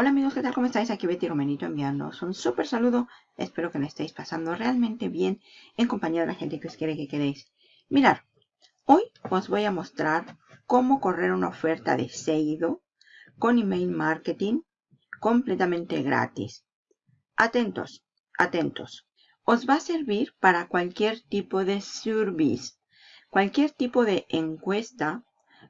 Hola amigos, ¿qué tal? ¿Cómo estáis? Aquí Betty Romenito enviándoos un súper saludo. Espero que me estéis pasando realmente bien en compañía de la gente que os quiere que queréis. Mirad, hoy os voy a mostrar cómo correr una oferta de Seido con email marketing completamente gratis. Atentos, atentos. Os va a servir para cualquier tipo de service. Cualquier tipo de encuesta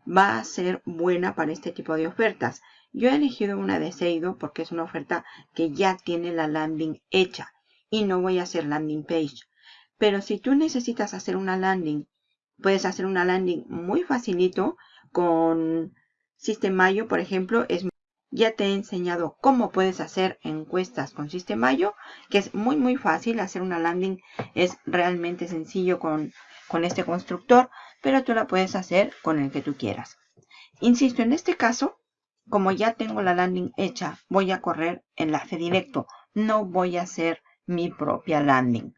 va a ser buena para este tipo de ofertas. Yo he elegido una de Seido porque es una oferta que ya tiene la landing hecha y no voy a hacer landing page. Pero si tú necesitas hacer una landing, puedes hacer una landing muy facilito con Sistemayo, por ejemplo. Es, ya te he enseñado cómo puedes hacer encuestas con Sistemayo, que es muy muy fácil. Hacer una landing es realmente sencillo con, con este constructor, pero tú la puedes hacer con el que tú quieras. Insisto, en este caso como ya tengo la landing hecha, voy a correr enlace directo. No voy a hacer mi propia landing.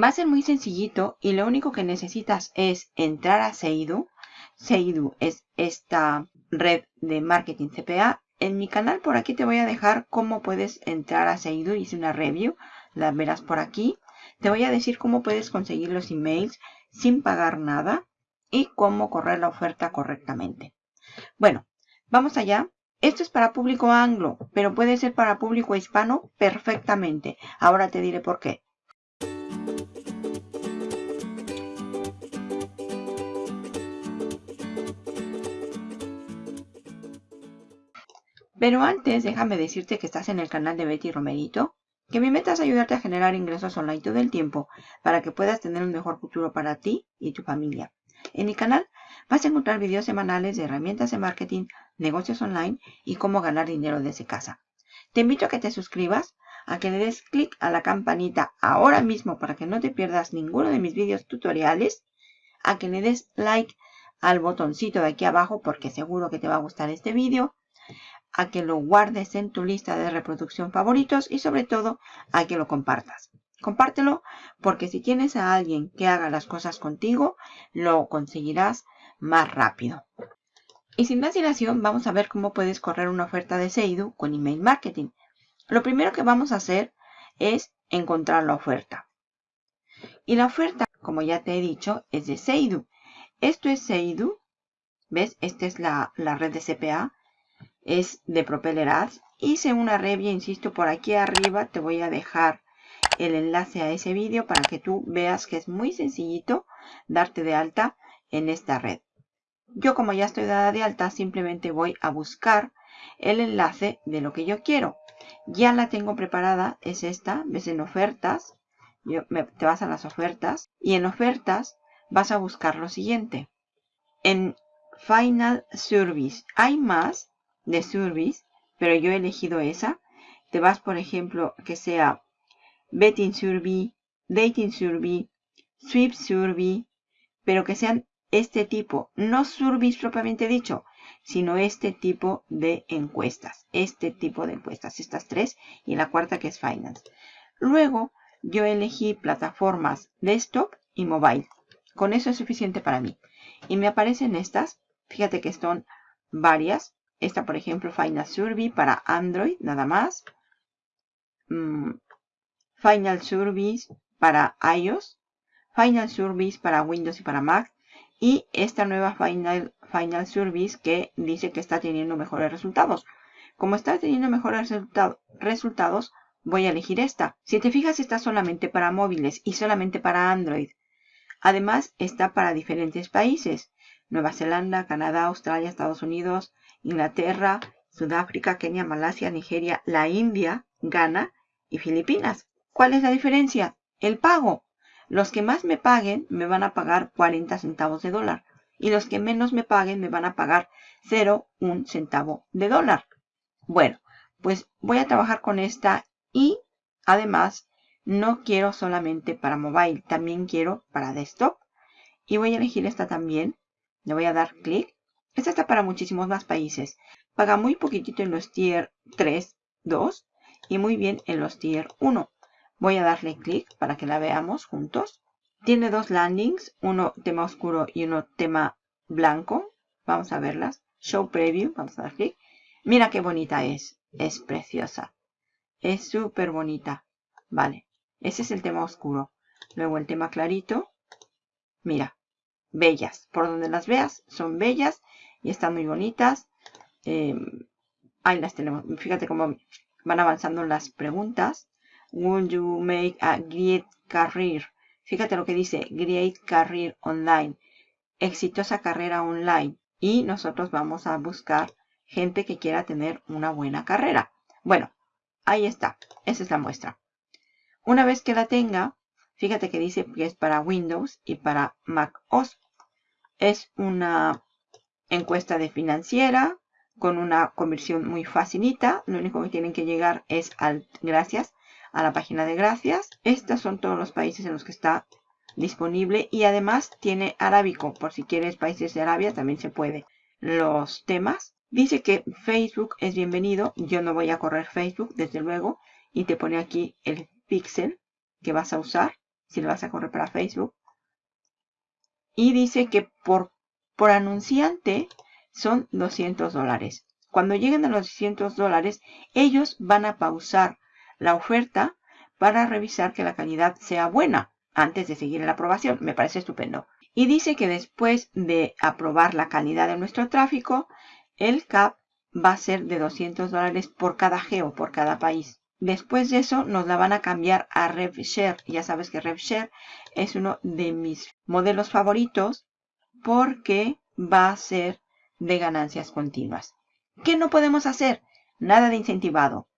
Va a ser muy sencillito y lo único que necesitas es entrar a Seidu. Seidu es esta red de marketing CPA. En mi canal por aquí te voy a dejar cómo puedes entrar a Seidu. Hice una review, la verás por aquí. Te voy a decir cómo puedes conseguir los emails sin pagar nada y cómo correr la oferta correctamente. Bueno, Vamos allá. Esto es para público anglo, pero puede ser para público hispano perfectamente. Ahora te diré por qué. Pero antes, déjame decirte que estás en el canal de Betty Romerito, que mi meta es ayudarte a generar ingresos online todo el tiempo para que puedas tener un mejor futuro para ti y tu familia. En mi canal vas a encontrar videos semanales de herramientas de marketing, negocios online y cómo ganar dinero desde casa. Te invito a que te suscribas, a que le des clic a la campanita ahora mismo para que no te pierdas ninguno de mis videos tutoriales, a que le des like al botoncito de aquí abajo porque seguro que te va a gustar este vídeo, a que lo guardes en tu lista de reproducción favoritos y sobre todo a que lo compartas. Compártelo porque si tienes a alguien que haga las cosas contigo, lo conseguirás más rápido. Y sin más dilación, vamos a ver cómo puedes correr una oferta de Seidu con email marketing. Lo primero que vamos a hacer es encontrar la oferta. Y la oferta, como ya te he dicho, es de Seidu. Esto es Seidu. ¿Ves? Esta es la, la red de CPA. Es de Propeller Ads. Hice una review, insisto, por aquí arriba te voy a dejar el enlace a ese vídeo para que tú veas que es muy sencillito darte de alta en esta red. Yo como ya estoy dada de alta, simplemente voy a buscar el enlace de lo que yo quiero. Ya la tengo preparada, es esta, ves en ofertas, te vas a las ofertas y en ofertas vas a buscar lo siguiente. En Final Service hay más de Service, pero yo he elegido esa. Te vas, por ejemplo, que sea Betting Survey, Dating Survey, Sweep Survey, pero que sean este tipo, no surveys propiamente dicho, sino este tipo de encuestas, este tipo de encuestas, estas tres y la cuarta que es Finance. Luego yo elegí plataformas desktop y mobile. Con eso es suficiente para mí. Y me aparecen estas, fíjate que son varias. Esta, por ejemplo, Final Survey para Android, nada más. Mm, Final Service para iOS, Final Service para Windows y para Mac y esta nueva Final, Final Service que dice que está teniendo mejores resultados. Como está teniendo mejores resultados, voy a elegir esta. Si te fijas, está solamente para móviles y solamente para Android. Además, está para diferentes países. Nueva Zelanda, Canadá, Australia, Estados Unidos, Inglaterra, Sudáfrica, Kenia, Malasia, Nigeria, la India, Ghana y Filipinas. ¿Cuál es la diferencia? El pago. Los que más me paguen me van a pagar 40 centavos de dólar. Y los que menos me paguen me van a pagar 0,1 centavo de dólar. Bueno, pues voy a trabajar con esta y además no quiero solamente para mobile, también quiero para desktop. Y voy a elegir esta también. Le voy a dar clic. Esta está para muchísimos más países. Paga muy poquitito en los tier 3, 2 y muy bien en los tier 1. Voy a darle clic para que la veamos juntos. Tiene dos landings, uno tema oscuro y uno tema blanco. Vamos a verlas. Show Preview, vamos a dar clic. Mira qué bonita es. Es preciosa. Es súper bonita. Vale. Ese es el tema oscuro. Luego el tema clarito. Mira. Bellas. Por donde las veas son bellas y están muy bonitas. Em, ahí las tenemos. Fíjate cómo van avanzando las preguntas. Would you make a great career? Fíjate lo que dice. Great career online. Exitosa carrera online. Y nosotros vamos a buscar gente que quiera tener una buena carrera. Bueno, ahí está. Esa es la muestra. Una vez que la tenga, fíjate que dice que es para Windows y para Mac OS. Es una encuesta de financiera con una conversión muy facilita. Lo único que tienen que llegar es al gracias a la página de gracias. Estos son todos los países en los que está disponible y además tiene arábico. Por si quieres países de Arabia también se puede. Los temas. Dice que Facebook es bienvenido. Yo no voy a correr Facebook, desde luego. Y te pone aquí el pixel que vas a usar. Si lo vas a correr para Facebook. Y dice que por, por anunciante son 200 dólares. Cuando lleguen a los 200 dólares, ellos van a pausar la oferta para revisar que la calidad sea buena antes de seguir la aprobación. Me parece estupendo. Y dice que después de aprobar la calidad de nuestro tráfico, el CAP va a ser de 200 dólares por cada geo, por cada país. Después de eso nos la van a cambiar a RevShare. Ya sabes que RevShare es uno de mis modelos favoritos porque va a ser de ganancias continuas. ¿Qué no podemos hacer? Nada de incentivado,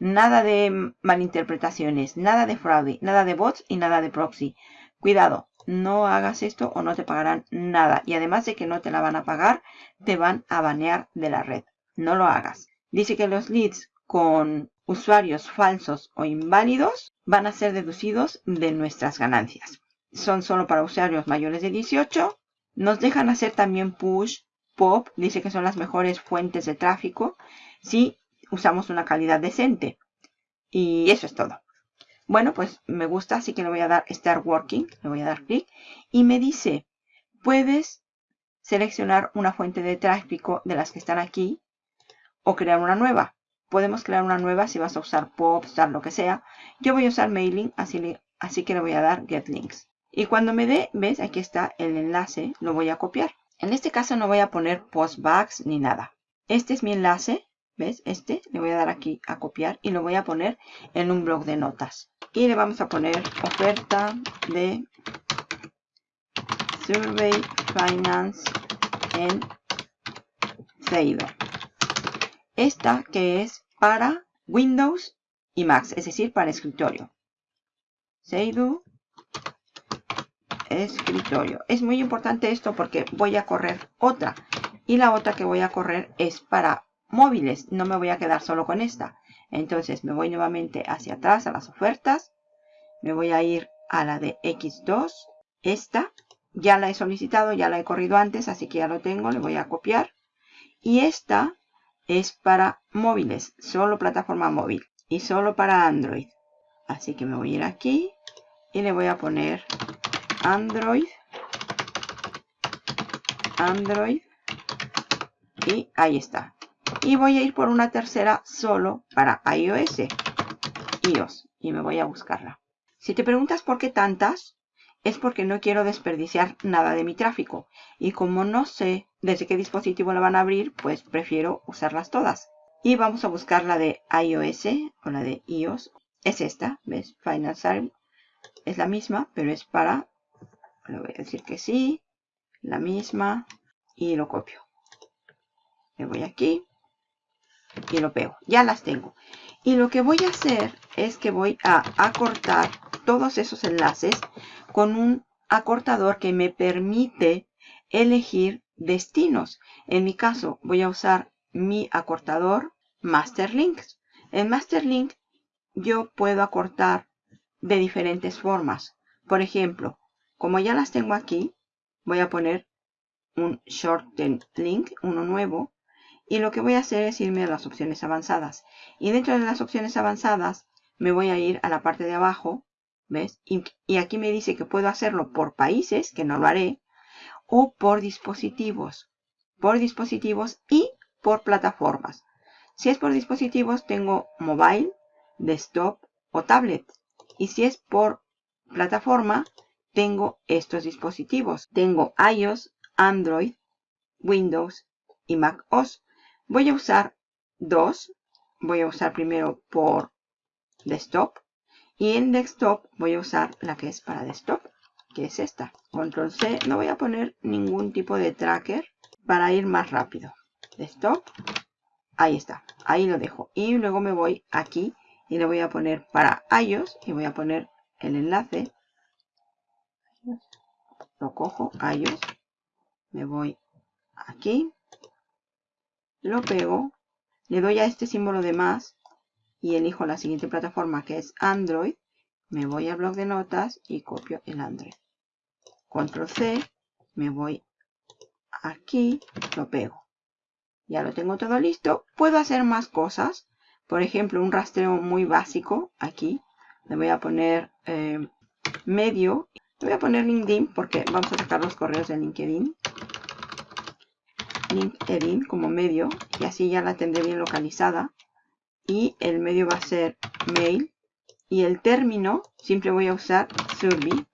nada de malinterpretaciones, nada de fraude, nada de bots y nada de proxy. Cuidado, no hagas esto o no te pagarán nada. Y además de que no te la van a pagar, te van a banear de la red. No lo hagas. Dice que los leads con usuarios falsos o inválidos van a ser deducidos de nuestras ganancias. Son solo para usuarios mayores de 18. Nos dejan hacer también push Pop dice que son las mejores fuentes de tráfico si usamos una calidad decente. Y eso es todo. Bueno, pues me gusta, así que le voy a dar Start Working. Le voy a dar clic. Y me dice, puedes seleccionar una fuente de tráfico de las que están aquí o crear una nueva. Podemos crear una nueva si vas a usar Pop, Star, lo que sea. Yo voy a usar Mailing, así, así que le voy a dar Get Links. Y cuando me dé, ves, aquí está el enlace, lo voy a copiar. En este caso no voy a poner postbacks ni nada. Este es mi enlace. ¿Ves? Este le voy a dar aquí a copiar y lo voy a poner en un blog de notas. Y le vamos a poner oferta de Survey Finance en Seido. Esta que es para Windows y Macs, es decir, para escritorio. Seidu escritorio. Es muy importante esto porque voy a correr otra. Y la otra que voy a correr es para móviles. No me voy a quedar solo con esta. Entonces me voy nuevamente hacia atrás a las ofertas. Me voy a ir a la de X2. Esta ya la he solicitado, ya la he corrido antes, así que ya lo tengo. Le voy a copiar. Y esta es para móviles, solo plataforma móvil y solo para Android. Así que me voy a ir aquí y le voy a poner Android. Android. Y ahí está. Y voy a ir por una tercera solo para iOS. iOS. Y me voy a buscarla. Si te preguntas por qué tantas, es porque no quiero desperdiciar nada de mi tráfico. Y como no sé desde qué dispositivo la van a abrir, pues prefiero usarlas todas. Y vamos a buscar la de iOS o la de iOS. Es esta, ¿ves? Final Service. Es la misma, pero es para le voy a decir que sí, la misma, y lo copio. Le voy aquí y lo pego. Ya las tengo. Y lo que voy a hacer es que voy a acortar todos esos enlaces con un acortador que me permite elegir destinos. En mi caso voy a usar mi acortador Masterlinks. En Masterlink yo puedo acortar de diferentes formas. Por ejemplo, como ya las tengo aquí, voy a poner un shorten link, uno nuevo. Y lo que voy a hacer es irme a las opciones avanzadas. Y dentro de las opciones avanzadas me voy a ir a la parte de abajo. ¿Ves? Y, aquí me dice que puedo hacerlo por países, que no lo haré. O por dispositivos. Por dispositivos y por plataformas. Si es por dispositivos, tengo mobile, desktop o tablet. Y si es por plataforma, tengo estos dispositivos. Tengo iOS, Android, Windows y Mac OS. Voy a usar dos. Voy a usar primero por desktop. Y en desktop voy a usar la que es para desktop, que es esta. Control C. No voy a poner ningún tipo de tracker para ir más rápido. Desktop. Ahí está. Ahí lo dejo. Y luego me voy aquí y le voy a poner para iOS y voy a poner el enlace. Lo cojo, iOS. Me voy aquí. Lo pego. Le doy a este símbolo de más y elijo la siguiente plataforma que es Android. Me voy al blog de notas y copio el Android. Control C. Me voy aquí. Lo pego. Ya lo tengo todo listo. Puedo hacer más cosas. Por ejemplo, un rastreo muy básico aquí. Le voy a poner eh, medio. Le voy a poner LinkedIn porque vamos a sacar los correos de LinkedIn. LinkedIn como medio. Y así ya la tendré bien localizada. Y el medio va a ser mail. Y el término, siempre voy a usar survey.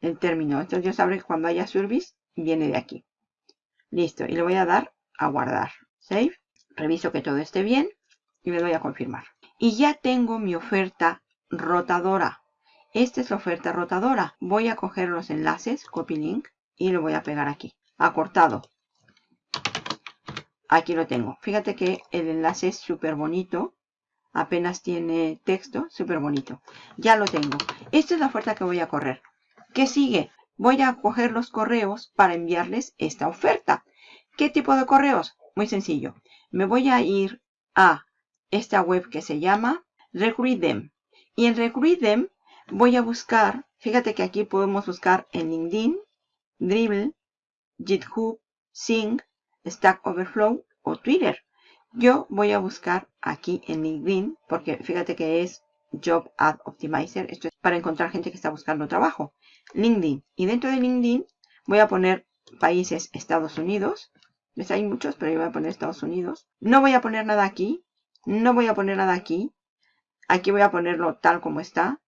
El término. Entonces yo sabré que cuando haya service, viene de aquí. Listo. Y le voy a dar a guardar. Save. Reviso que todo esté bien y le doy a confirmar. Y ya tengo mi oferta rotadora. Esta es la oferta rotadora. Voy a coger los enlaces, copy link, y lo voy a pegar aquí. Acortado. Aquí lo tengo. Fíjate que el enlace es súper bonito. Apenas tiene texto, súper bonito. Ya lo tengo. Esta es la oferta que voy a correr. ¿Qué sigue? Voy a coger los correos para enviarles esta oferta. ¿Qué tipo de correos? Muy sencillo. Me voy a ir a esta web que se llama Recruit Them. Y en Recruit Them voy a buscar, fíjate que aquí podemos buscar en LinkedIn, Dribble, GitHub, Sing, Stack Overflow o Twitter. Yo voy a buscar aquí en LinkedIn, porque fíjate que es Job Ad Optimizer. Esto es para encontrar gente que está buscando trabajo. LinkedIn. Y dentro de LinkedIn voy a poner países Estados Unidos. ¿Ves? Hay muchos, pero yo voy a poner Estados Unidos. No voy a poner nada aquí. No voy a poner nada aquí. Aquí voy a ponerlo tal como está.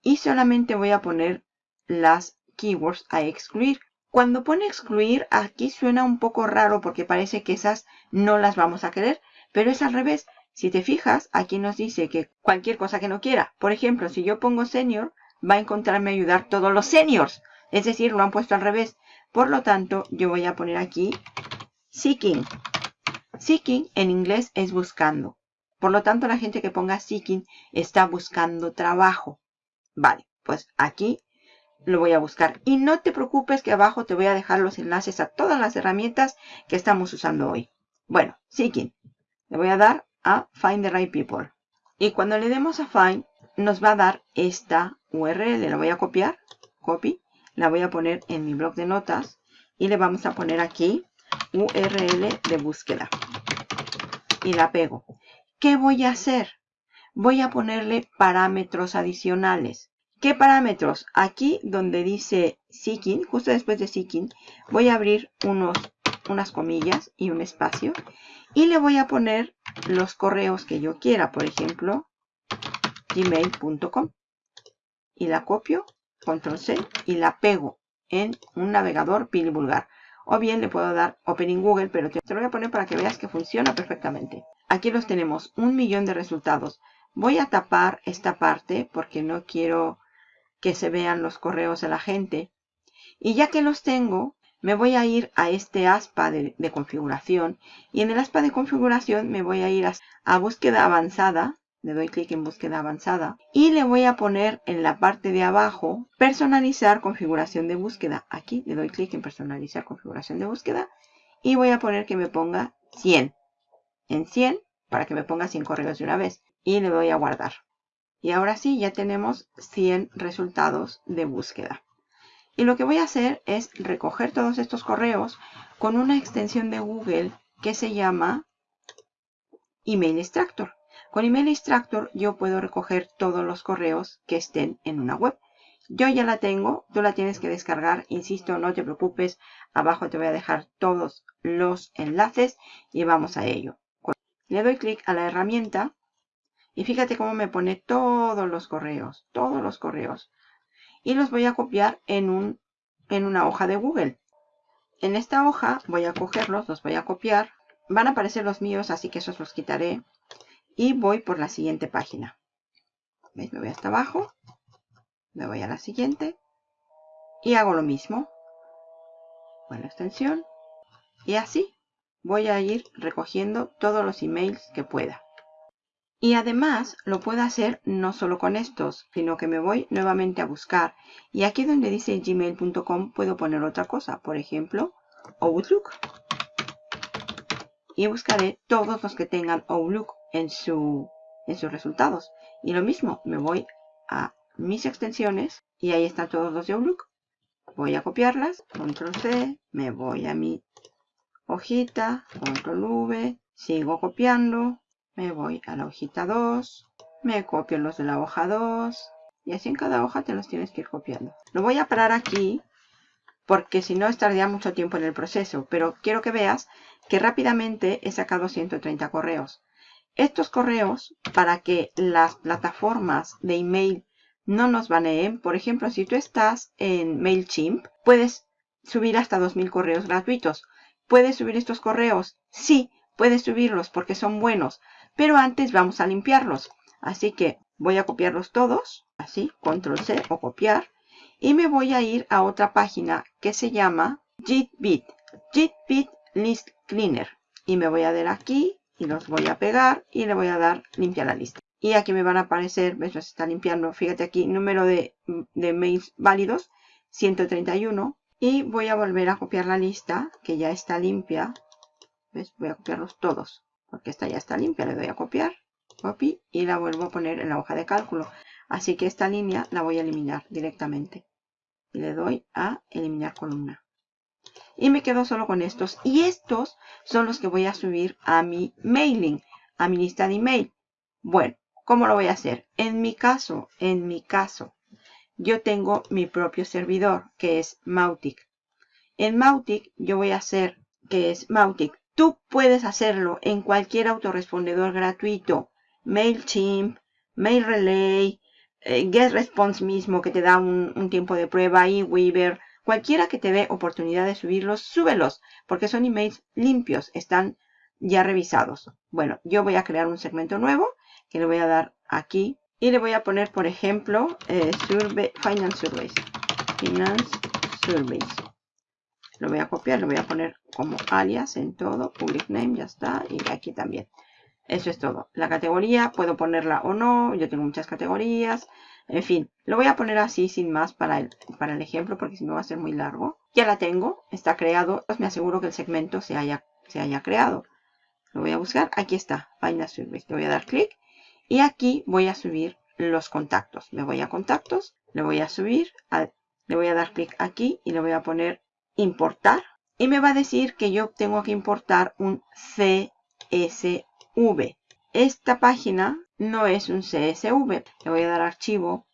Y solamente voy a poner las keywords a excluir. Cuando pone excluir, aquí suena un poco raro porque parece que esas no las vamos a querer. Pero es al revés. Si te fijas, aquí nos dice que cualquier cosa que no quiera. Por ejemplo, si yo pongo senior, va a encontrarme ayudar todos los seniors. Es decir, lo han puesto al revés. Por lo tanto, yo voy a poner aquí seeking. Seeking en inglés es buscando. Por lo tanto, la gente que ponga seeking está buscando trabajo. Vale, pues aquí lo voy a buscar. Y no te preocupes que abajo te voy a dejar los enlaces a todas las herramientas que estamos usando hoy. Bueno, seeking. Le voy a dar a Find the Right People. Y cuando le demos a Find, nos va a dar esta URL. La voy a copiar. Copy. La voy a poner en mi blog de notas. Y le vamos a poner aquí URL de búsqueda. Y la pego. ¿Qué voy a hacer? Voy a ponerle parámetros adicionales. ¿Qué parámetros? Aquí donde dice Seeking, justo después de Seeking, voy a abrir unos, unas comillas y un espacio. Y le voy a poner los correos que yo quiera. Por ejemplo, gmail.com. Y la copio, control C, y la pego en un navegador pili vulgar. O bien le puedo dar Open in Google, pero te lo voy a poner para que veas que funciona perfectamente. Aquí los tenemos, un millón de resultados. Voy a tapar esta parte porque no quiero que se vean los correos de la gente. Y ya que los tengo, me voy a ir a este aspa de, configuración. Y en el aspa de configuración me voy a ir a, a búsqueda avanzada. Le doy clic en búsqueda avanzada. Y le voy a poner en la parte de abajo personalizar configuración de búsqueda. Aquí le doy clic en personalizar configuración de búsqueda. Y voy a poner que me ponga 100 en 100 para que me ponga 100 correos de una vez. Y le voy a guardar. Y ahora sí, ya tenemos 100 resultados de búsqueda. Y lo que voy a hacer es recoger todos estos correos con una extensión de Google que se llama Email Extractor. Con Email Extractor yo puedo recoger todos los correos que estén en una web. Yo ya la tengo, tú la tienes que descargar, insisto, no te preocupes, abajo te voy a dejar todos los enlaces y vamos a ello. Le doy clic a la herramienta y fíjate cómo me pone todos los correos, todos los correos. Y los voy a copiar en, un, en una hoja de Google. En esta hoja voy a cogerlos, los voy a copiar. Van a aparecer los míos, así que esos los quitaré. Y voy por la siguiente página. ¿Veis? Me voy hasta abajo. Me voy a la siguiente. Y hago lo mismo. Con la extensión. Y así voy a ir recogiendo todos los emails que pueda. Y además lo puedo hacer no solo con estos, sino que me voy nuevamente a buscar. Y aquí donde dice gmail.com puedo poner otra cosa. Por ejemplo, Outlook. Y buscaré todos los que tengan Outlook en, su, en sus resultados. Y lo mismo, me voy a mis extensiones y ahí están todos los de Outlook. Voy a copiarlas, control C, me voy a mi hojita, control V, sigo copiando, me voy a la hojita 2, me copio los de la hoja 2 y así en cada hoja te los tienes que ir copiando. Lo voy a parar aquí porque si no estaría mucho tiempo en el proceso, pero quiero que veas que rápidamente he sacado 130 correos. Estos correos, para que las plataformas de email no nos baneen, por ejemplo, si tú estás en MailChimp, puedes subir hasta 2.000 correos gratuitos. ¿Puedes subir estos correos? Sí, puedes subirlos porque son buenos. Pero antes vamos a limpiarlos. Así que voy a copiarlos todos. Así, control C o copiar. Y me voy a ir a otra página que se llama JitBit. JitBit List Cleaner. Y me voy a dar aquí y los voy a pegar y le voy a dar limpiar la lista. Y aquí me van a aparecer, ves, se está limpiando, fíjate aquí, número de, de mails válidos, 131. Y voy a volver a copiar la lista, que ya está limpia. ¿Ves? Voy a copiarlos todos porque esta ya está limpia. Le doy a copiar, copy y la vuelvo a poner en la hoja de cálculo. Así que esta línea la voy a eliminar directamente. Y le doy a eliminar columna. Y me quedo solo con estos. Y estos son los que voy a subir a mi mailing, a mi lista de email. Bueno, ¿cómo lo voy a hacer? En mi caso, en mi caso, yo tengo mi propio servidor, que es Mautic. En Mautic yo voy a hacer, que es Mautic Tú puedes hacerlo en cualquier autorrespondedor gratuito. MailChimp, MailRelay, eh, GetResponse mismo que te da un, tiempo de prueba, eWeaver, cualquiera que te dé oportunidad de subirlos, súbelos, porque son emails limpios, están ya revisados. Bueno, yo voy a crear un segmento nuevo que le voy a dar aquí y le voy a poner, por ejemplo, eh, Finance Surveys. Finance Surveys. Lo voy a copiar, lo voy a poner como alias en todo. Public name, ya está. Y aquí también. Eso es todo. La categoría, puedo ponerla o no. Yo tengo muchas categorías. En fin, lo voy a poner así sin más para el, para el ejemplo porque si no va a ser muy largo. Ya la tengo, está creado. Pues me aseguro que el segmento se haya, se haya creado. Lo voy a buscar. Aquí está. Find a Service. Le voy a dar clic. Y aquí voy a subir los contactos. Me voy a contactos. Le voy a subir. le voy a dar clic aquí y le voy a poner importar. Y me va a decir que yo tengo que importar un CSV. Esta página no es un CSV. Le voy a dar archivo,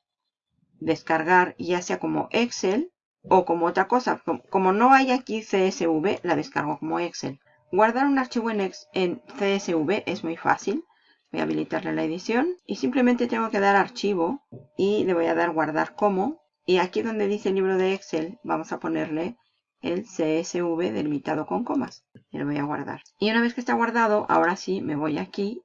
descargar, ya sea como Excel o como otra cosa. Como no hay aquí CSV, la descargo como Excel. Guardar un archivo en, en CSV es muy fácil. Voy a habilitarle la edición y simplemente tengo que dar archivo y le voy a dar guardar como. Y aquí donde dice libro de Excel, vamos a ponerle el CSV delimitado con comas. Y lo voy a guardar. Y una vez que está guardado, ahora sí me voy aquí,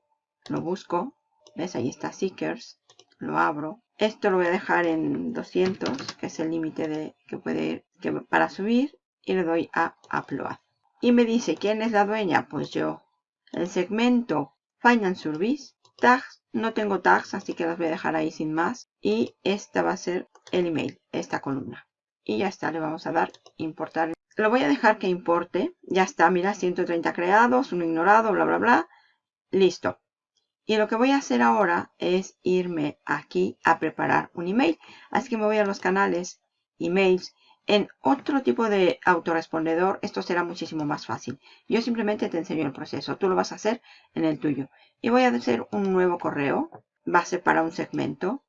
lo busco. ¿Ves? Ahí está Seekers. Lo abro. Esto lo voy a dejar en 200, que es el límite de que puede ir que, para subir. Y le doy a Upload. Y me dice, ¿quién es la dueña? Pues yo. El segmento Finance Service. Tags. No tengo tags, así que las voy a dejar ahí sin más. Y esta va a ser el email, esta columna y ya está, le vamos a dar importar. Lo voy a dejar que importe, ya está, mira, 130 creados, uno ignorado, bla, bla, bla, listo. Y lo que voy a hacer ahora es irme aquí a preparar un email. Así que me voy a los canales, emails. En otro tipo de autorrespondedor, esto será muchísimo más fácil. Yo simplemente te enseño el proceso. Tú lo vas a hacer en el tuyo. Y voy a hacer un nuevo correo. Va a ser para un segmento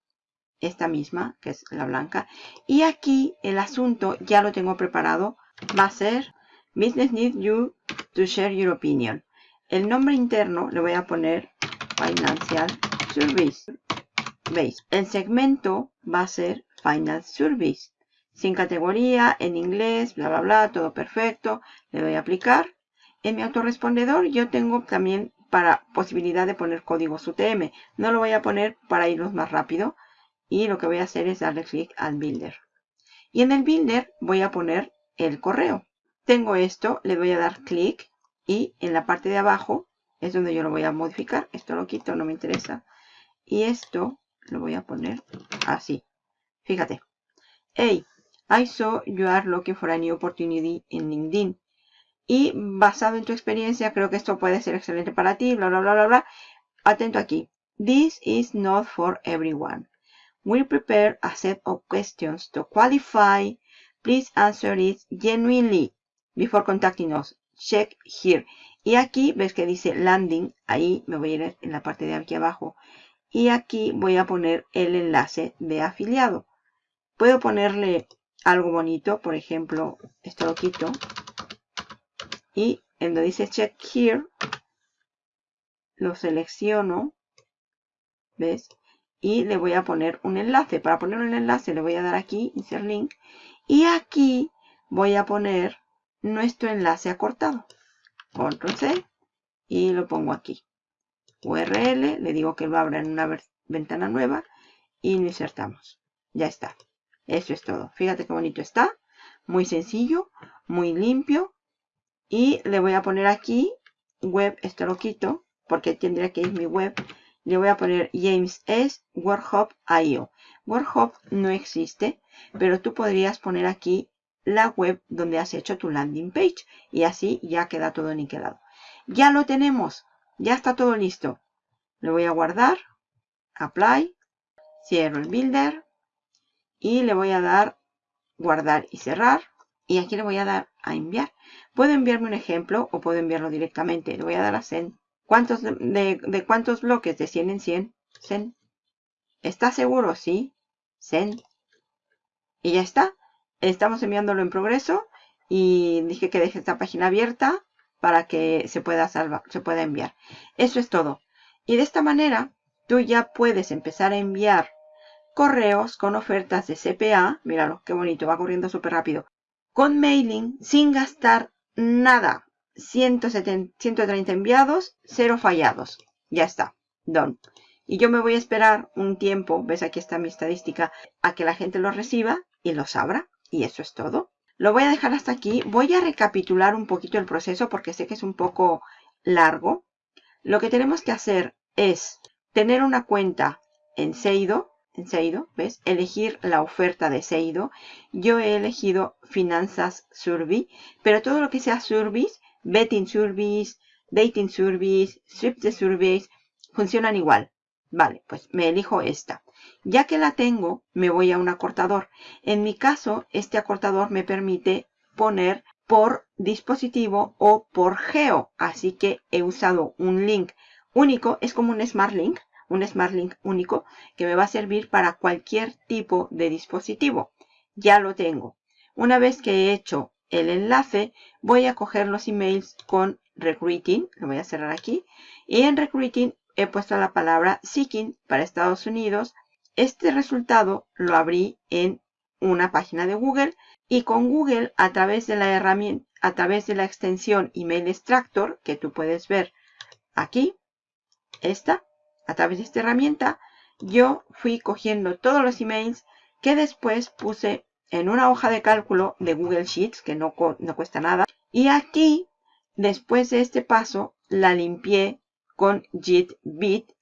esta misma, que es la blanca. Y aquí el asunto ya lo tengo preparado. Va a ser Business Need You to Share Your Opinion. el nombre interno le voy a poner Financial Service. ¿Veis? El segmento va a ser Final Service. Sin categoría, en inglés, bla, bla, bla, todo perfecto. Le doy a aplicar. En mi autorrespondedor yo tengo también para posibilidad de poner códigos UTM. No lo voy a poner para irnos más rápido. Y lo que voy a hacer es darle clic al Builder. Y en el Builder voy a poner el correo. Tengo esto, le voy a dar clic y en la parte de abajo es donde yo lo voy a modificar. Esto lo quito, no me interesa. Y esto lo voy a poner así. Fíjate. Hey, I saw you are looking for a new opportunity in LinkedIn. Y basado en tu experiencia, creo que esto puede ser excelente para ti, bla, bla, bla, bla, bla. Atento aquí. This is not for everyone. We prepare a set of questions to qualify. Please answer it genuinely before contacting us. Check here. Y aquí ves que dice landing. Ahí me voy a ir en la parte de aquí abajo. Y aquí voy a poner el enlace de afiliado. Puedo ponerle algo bonito. Por ejemplo, esto lo quito y en donde dice check here lo selecciono ¿ves? Y le voy a poner un enlace. Para poner un enlace le voy a dar aquí insert link y aquí voy a poner nuestro enlace acortado. Control C y lo pongo aquí. URL, le digo que lo abra en una ventana nueva y lo insertamos. Ya está. Eso es todo. Fíjate qué bonito está. Muy sencillo muy limpio. Y le voy a poner aquí web, esto lo quito porque tendría que ir mi web. Le voy a poner James S. Workhop.io. Workhop no existe, pero tú podrías poner aquí la web donde has hecho tu landing page. Y así ya queda todo niquelado. Ya lo tenemos. Ya está todo listo. Le voy a guardar. Apply. Cierro el builder. Y le voy a dar guardar y cerrar. Y aquí le voy a dar a enviar. Puedo enviarme un ejemplo o puedo enviarlo directamente. Le voy a dar a send. ¿Cuántos de, cuántos bloques? De 100 en 100. Send. ¿Está seguro? Sí. Send. Y ya está. Estamos enviándolo en progreso. Y dije que deje esta página abierta para que se pueda, salvar, se pueda enviar. Eso es todo. Y de esta manera, tú ya puedes empezar a enviar correos con ofertas de CPA. Míralo, qué bonito, va corriendo súper rápido. Con mailing, sin gastar nada. 170, 130 enviados, 0 fallados. Ya está. Done. Y yo me voy a esperar un tiempo, ves aquí está mi estadística, a que la gente los reciba y los abra. Y eso es todo. Lo voy a dejar hasta aquí. Voy a recapitular un poquito el proceso porque sé que es un poco largo. Lo que tenemos que hacer es tener una cuenta en Seido en Seido, ¿ves? Elegir la oferta de Seido. Yo he elegido Finanzas Survey, pero todo lo que sea Service, Betting Service, Dating Service, Swift Service, funcionan igual. Vale, pues me elijo esta. Ya que la tengo, me voy a un acortador. En mi caso, este acortador me permite poner por dispositivo o por geo. Así que he usado un link único. Es como un Smart Link un Smart Link único que me va a servir para cualquier tipo de dispositivo. Ya lo tengo. Una vez que he hecho el enlace, voy a coger los emails con Recruiting. Lo voy a cerrar aquí. Y en Recruiting he puesto la palabra Seeking para Estados Unidos. Este resultado lo abrí en una página de Google y con Google a través de la herramienta, a través de la extensión Email Extractor que tú puedes ver aquí, esta, a través de esta herramienta, yo fui cogiendo todos los emails que después puse en una hoja de cálculo de Google Sheets, que no, no cuesta nada. Y aquí, después de este paso, la limpié con JIT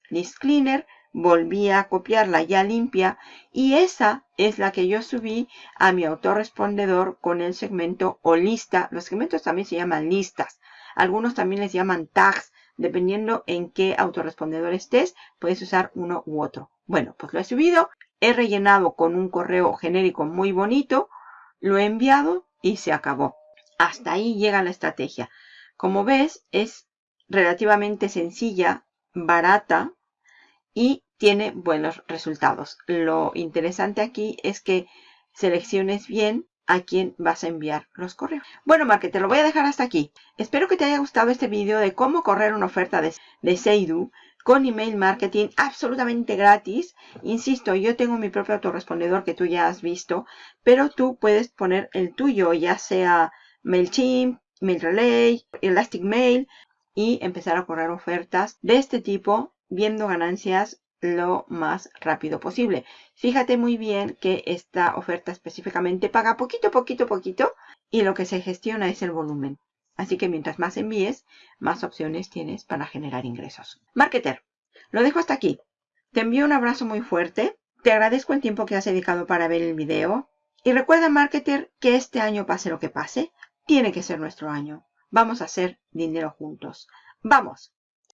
List Cleaner, volví a copiarla ya limpia y esa es la que yo subí a mi autorrespondedor con el segmento o lista. Los segmentos también se llaman listas. Algunos también les llaman tags Dependiendo en qué autorrespondedor estés, puedes usar uno u otro. Bueno, pues lo he subido. He rellenado con un correo genérico muy bonito. Lo he enviado y se acabó. Hasta ahí llega la estrategia. Como ves, es relativamente sencilla, barata y tiene buenos resultados. Lo interesante aquí es que selecciones bien a quién vas a enviar los correos. Bueno, marketer, lo voy a dejar hasta aquí. Espero que te haya gustado este video de cómo correr una oferta de, de Seidu con email marketing absolutamente gratis. Insisto, yo tengo mi propio autorrespondedor que tú ya has visto, pero tú puedes poner el tuyo, ya sea MailChimp, MailRelay, Elastic Mail y empezar a correr ofertas de este tipo viendo ganancias lo más rápido posible. Fíjate muy bien que esta oferta específicamente paga poquito, poquito, poquito y lo que se gestiona es el volumen. Así que mientras más envíes, más opciones tienes para generar ingresos. Marketer, lo dejo hasta aquí. Te envío un abrazo muy fuerte. Te agradezco el tiempo que has dedicado para ver el video. Y recuerda, Marketer, que este año pase lo que pase, tiene que ser nuestro año. Vamos a hacer dinero juntos. ¡Vamos!